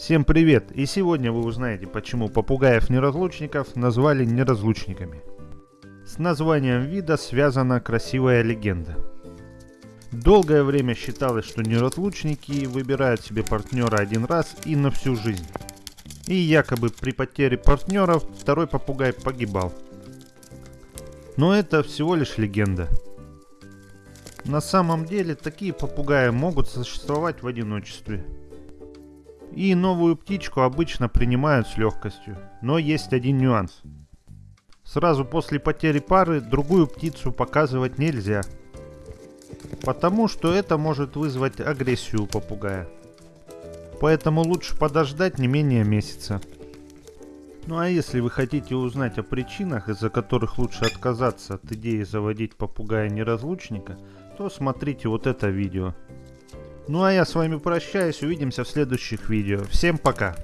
Всем привет! И сегодня вы узнаете, почему попугаев-неразлучников назвали неразлучниками. С названием вида связана красивая легенда. Долгое время считалось, что неразлучники выбирают себе партнера один раз и на всю жизнь. И якобы при потере партнеров второй попугай погибал. Но это всего лишь легенда. На самом деле такие попугаи могут существовать в одиночестве – и новую птичку обычно принимают с легкостью. Но есть один нюанс. Сразу после потери пары другую птицу показывать нельзя. Потому что это может вызвать агрессию попугая. Поэтому лучше подождать не менее месяца. Ну а если вы хотите узнать о причинах, из-за которых лучше отказаться от идеи заводить попугая-неразлучника, то смотрите вот это видео. Ну а я с вами прощаюсь, увидимся в следующих видео. Всем пока!